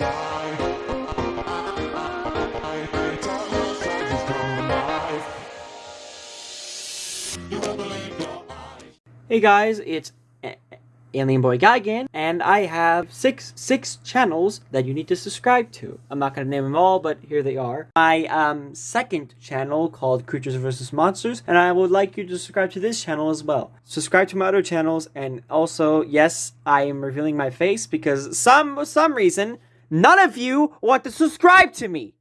Hey guys, it's Alien Boy Guygan, and I have six six channels that you need to subscribe to. I'm not gonna name them all, but here they are. My um, second channel called Creatures vs Monsters, and I would like you to subscribe to this channel as well. Subscribe to my other channels, and also, yes, I am revealing my face because some some reason none of you want to subscribe to me.